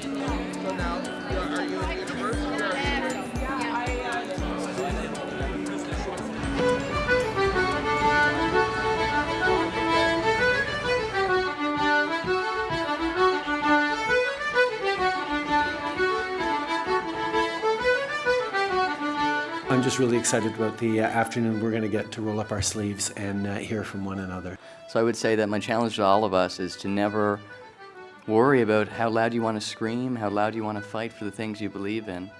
So now, are, you in university or uh, I'm just really excited about the uh, afternoon we're going to get to roll up our sleeves and uh, hear from one another. So I would say that my challenge to all of us is to never worry about how loud you want to scream, how loud you want to fight for the things you believe in.